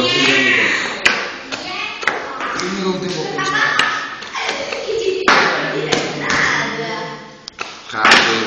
lo non devo concentrare. Cazzo,